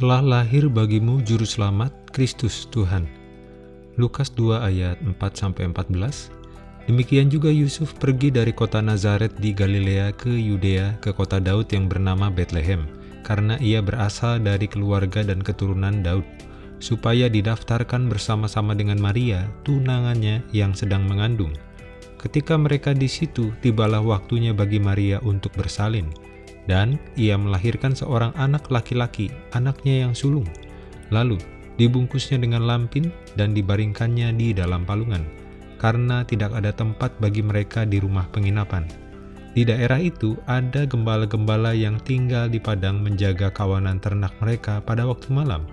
telah lahir bagimu juru selamat Kristus Tuhan. Lukas 2 ayat 4-14 Demikian juga Yusuf pergi dari kota Nazaret di Galilea ke Yudea ke kota Daud yang bernama Bethlehem, karena ia berasal dari keluarga dan keturunan Daud, supaya didaftarkan bersama-sama dengan Maria, tunangannya yang sedang mengandung. Ketika mereka di situ, tibalah waktunya bagi Maria untuk bersalin, dan ia melahirkan seorang anak laki-laki, anaknya yang sulung. Lalu, dibungkusnya dengan lampin dan dibaringkannya di dalam palungan karena tidak ada tempat bagi mereka di rumah penginapan. Di daerah itu ada gembala-gembala yang tinggal di padang menjaga kawanan ternak mereka pada waktu malam.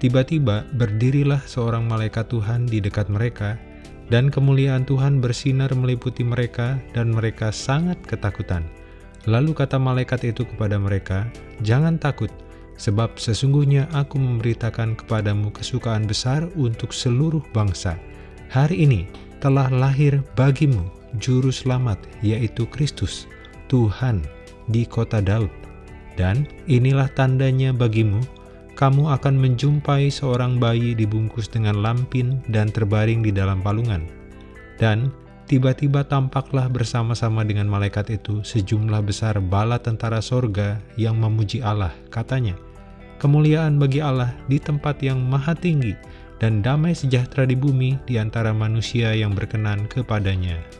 Tiba-tiba berdirilah seorang malaikat Tuhan di dekat mereka, dan kemuliaan Tuhan bersinar meliputi mereka, dan mereka sangat ketakutan. Lalu kata malaikat itu kepada mereka, Jangan takut, sebab sesungguhnya aku memberitakan kepadamu kesukaan besar untuk seluruh bangsa. Hari ini telah lahir bagimu juru selamat, yaitu Kristus, Tuhan, di kota Daud. Dan inilah tandanya bagimu, kamu akan menjumpai seorang bayi dibungkus dengan lampin dan terbaring di dalam palungan. Dan tiba-tiba tampaklah bersama-sama dengan malaikat itu sejumlah besar bala tentara sorga yang memuji Allah, katanya, Kemuliaan bagi Allah di tempat yang maha tinggi, dan damai sejahtera di bumi di antara manusia yang berkenan kepadanya.